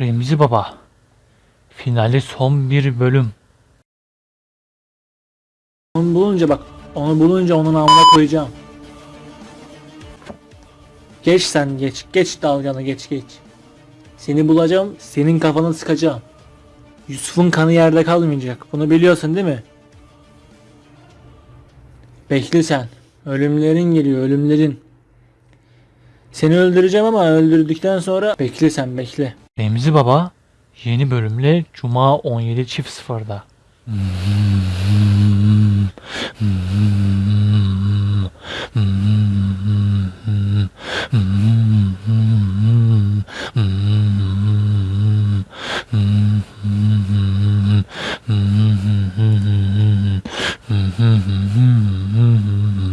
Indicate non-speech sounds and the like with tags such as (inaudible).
Remzi Baba. Finali son bir bölüm. Onu bulunca bak onu bulunca onun amına koyacağım. Geç sen geç. Geç dalganı geç geç. Seni bulacağım. Senin kafanı sıkacağım. Yusuf'un kanı yerde kalmayacak. Bunu biliyorsun değil mi? Bekle sen. Ölümlerin geliyor ölümlerin. Seni öldüreceğim ama öldürdükten sonra bekle sen bekle. Remzi Baba yeni bölümle Cuma 17.00'da. Mm-hmm. (laughs)